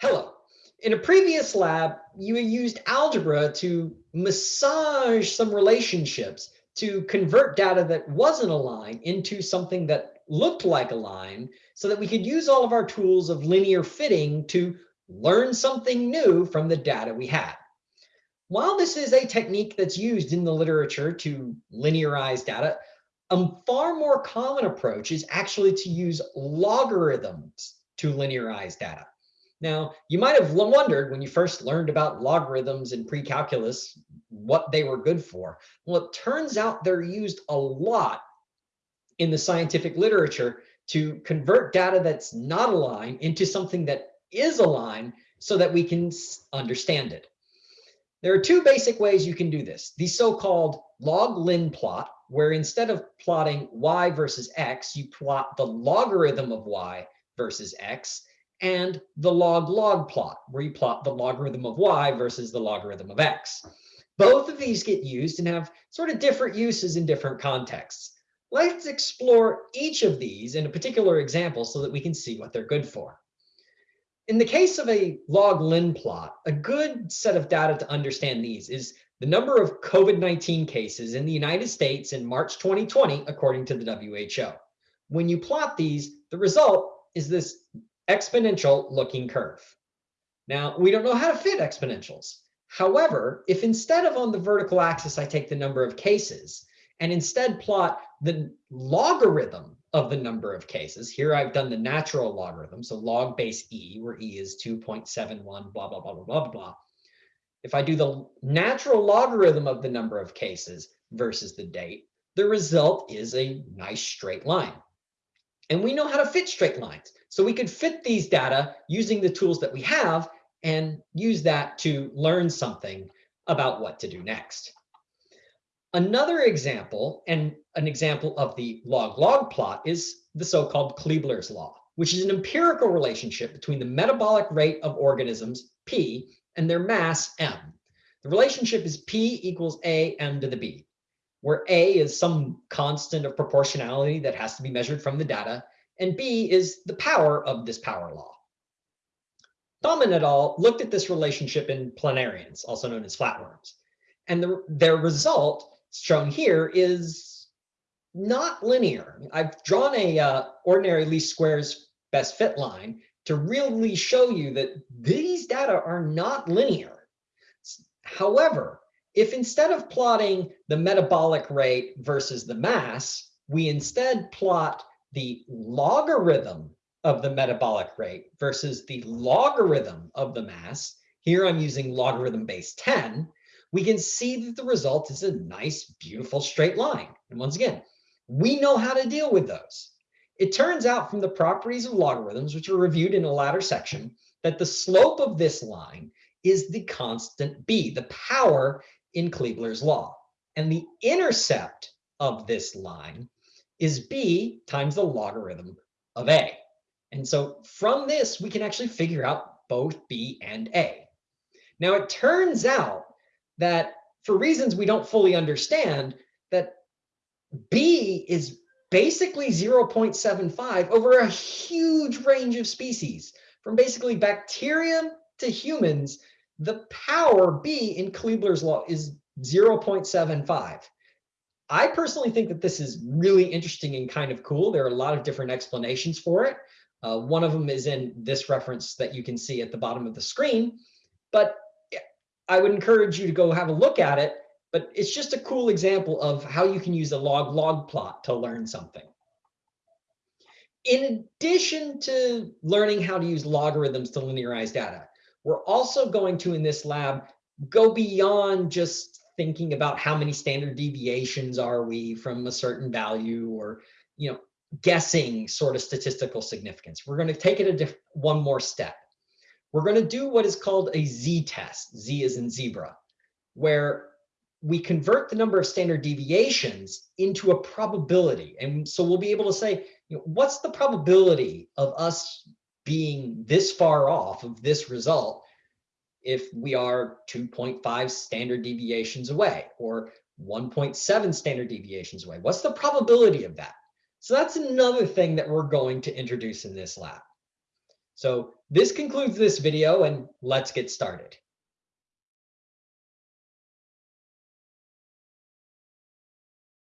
Hello. In a previous lab, you used algebra to massage some relationships to convert data that wasn't a line into something that looked like a line so that we could use all of our tools of linear fitting to learn something new from the data we had. While this is a technique that's used in the literature to linearize data, a far more common approach is actually to use logarithms to linearize data. Now, you might have wondered when you first learned about logarithms in pre-calculus what they were good for. Well, it turns out they're used a lot in the scientific literature to convert data that's not a line into something that is a line so that we can understand it. There are two basic ways you can do this. The so-called log-lin plot, where instead of plotting y versus x, you plot the logarithm of y versus x, and the log-log plot, where you plot the logarithm of y versus the logarithm of x. Both of these get used and have sort of different uses in different contexts. Let's explore each of these in a particular example so that we can see what they're good for. In the case of a log-lin plot, a good set of data to understand these is the number of COVID-19 cases in the United States in March 2020, according to the WHO. When you plot these, the result is this exponential looking curve. Now, we don't know how to fit exponentials. However, if instead of on the vertical axis, I take the number of cases and instead plot the logarithm of the number of cases, here I've done the natural logarithm, so log base e, where e is 2.71, blah, blah, blah, blah, blah, blah. If I do the natural logarithm of the number of cases versus the date, the result is a nice straight line. And we know how to fit straight lines. So we could fit these data using the tools that we have and use that to learn something about what to do next. Another example, and an example of the log-log plot, is the so-called Kleiber's law, which is an empirical relationship between the metabolic rate of organisms, P, and their mass, M. The relationship is P equals A M to the B where A is some constant of proportionality that has to be measured from the data, and B is the power of this power law. Thommen et al. looked at this relationship in planarians, also known as flatworms, and the, their result shown here is not linear. I've drawn a uh, ordinary least squares best fit line to really show you that these data are not linear. However, if instead of plotting the metabolic rate versus the mass, we instead plot the logarithm of the metabolic rate versus the logarithm of the mass, here I'm using logarithm base 10, we can see that the result is a nice, beautiful straight line. And once again, we know how to deal with those. It turns out from the properties of logarithms, which are reviewed in a later section, that the slope of this line is the constant b, the power in Kleiber's law. And the intercept of this line is b times the logarithm of a. And so from this, we can actually figure out both b and a. Now, it turns out that for reasons we don't fully understand, that b is basically 0.75 over a huge range of species, from basically bacteria to humans the power B in Kleiber's law is 0.75. I personally think that this is really interesting and kind of cool. There are a lot of different explanations for it. Uh, one of them is in this reference that you can see at the bottom of the screen. But I would encourage you to go have a look at it. But it's just a cool example of how you can use a log-log plot to learn something. In addition to learning how to use logarithms to linearize data, we're also going to, in this lab, go beyond just thinking about how many standard deviations are we from a certain value or, you know, guessing sort of statistical significance. We're going to take it a one more step. We're going to do what is called a z-test. Z is in zebra, where we convert the number of standard deviations into a probability. And so we'll be able to say, you know, what's the probability of us being this far off of this result if we are 2.5 standard deviations away or 1.7 standard deviations away? What's the probability of that? So that's another thing that we're going to introduce in this lab. So this concludes this video and let's get started.